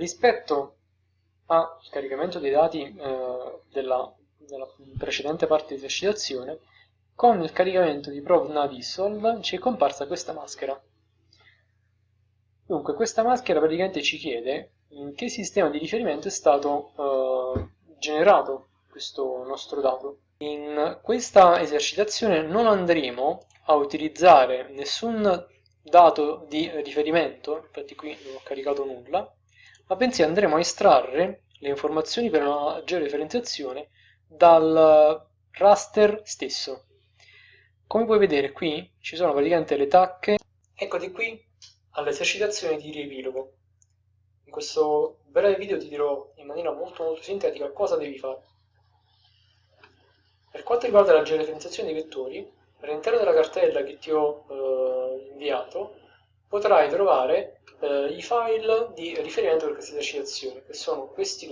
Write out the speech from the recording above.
Rispetto al caricamento dei dati eh, della, della, precedente parte di esercitazione, con il caricamento di prov ci è comparsa questa maschera. Dunque, questa maschera praticamente ci chiede in che sistema di riferimento è stato eh, generato questo nostro dato. In questa esercitazione non andremo a utilizzare nessun dato di riferimento, infatti qui non ho caricato nulla, ma bensì andremo a estrarre le informazioni per una maggiore differenziazione dal raster stesso. Come puoi vedere qui ci sono praticamente le tacche, eccoti qui all'esercitazione di riepilogo. In questo breve video ti dirò in maniera molto molto sintetica cosa devi fare. Per quanto riguarda la georeferenziazione dei vettori, all'interno della cartella che ti ho eh, inviato potrai trovare eh, i file di riferimento per questa esercitazione, che sono questi.